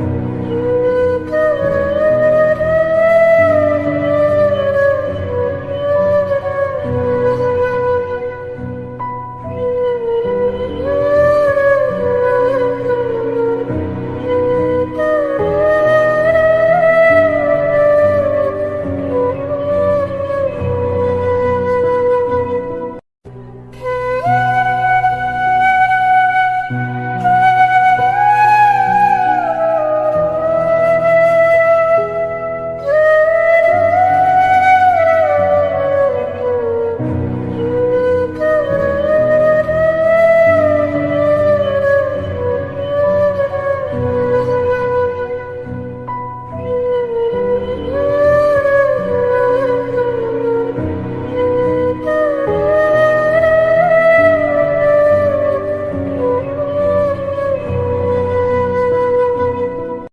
you.